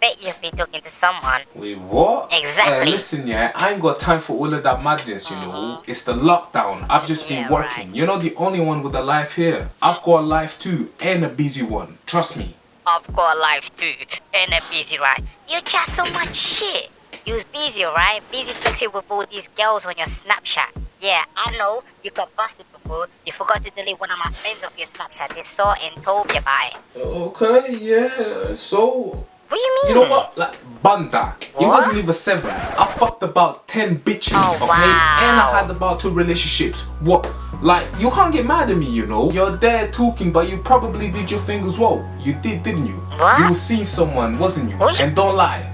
bet you've been talking to someone. Wait, what? Exactly. Uh, listen, yeah, I ain't got time for all of that madness, you know. It's the lockdown. I've just been working. right. You're not the only one with a life here. I've got a life too, and a busy one. Trust me. I've got a life too, and a busy, right? You chat so much shit. You was busy, right? Busy flexing with all these girls on your Snapchat. Yeah, I know you got busted before. You forgot to delete one of my friends of your Snapchat. They saw and told me about it. Okay, yeah, so. What do you mean? You know what? Like, banda. It What? wasn't even seven. I fucked about ten bitches, Oh, okay? wow. And I had about two relationships. What? Like, you can't get mad at me, you know? You're there talking, but you probably did your thing as well. You did, didn't you? What? You seen someone, wasn't you? What? And don't lie.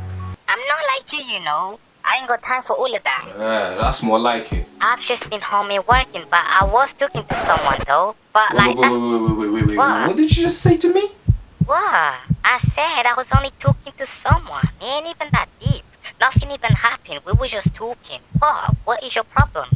I'm not like you, you know. I ain't got time for all of that. Yeah, that's more like it. I've just been home and working, but I was talking to someone though. But Wait, like, wait, wait, wait, wait, wait, wait, wait. What? What did you just say to me? what I said. I was only talking to someone. It ain't even that deep. Nothing even happened. We were just talking. What? What is your problem?